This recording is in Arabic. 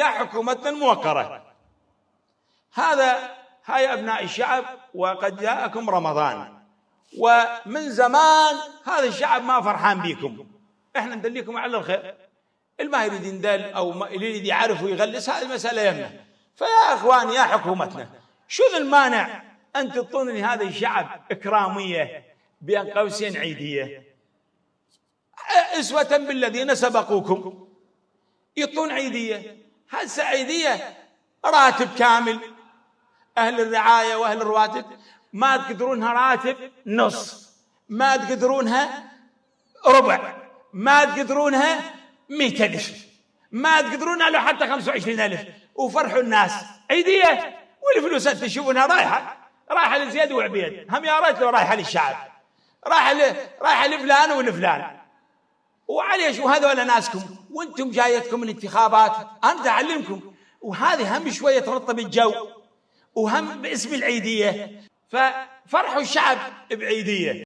يا حكومتنا الموقرة هذا هاي أبناء الشعب وقد جاءكم رمضان. ومن زمان هذا الشعب ما فرحان بكم. إحنا ندليكم على الخير. اللي ما يريد يندل أو ما يريد يعرف ويغلس هذه المساله يمنا فيا إخوان يا حكومتنا شو المانع أن تعطونني هذا الشعب إكرامية بين قوسين عيدية؟ أسوة بالذين سبقوكم. يعطون عيدية. هسه عيدية. راتب كامل. أهل الرعاية وأهل الرواتب ما تقدرونها راتب نص. ما تقدرونها ربع. ما تقدرونها مئة ألف ما تقدرونها لو حتى خمسة وعشرين ألف. وفرحوا الناس. عيدية. والفلوس أنت تشوفونها رايحة. رايحة لزياد وعبيد. هم يا ريت لو رايحة للشعب. رايحة رايحة لفلان ولفلان. وعليش؟ وهذول ناسكم. وأنتم جايتكم الانتخابات. أنا أعلمكم وهذه هم شوية ترطب الجو وهم باسم العيدية. ففرحوا الشعب بعيدية.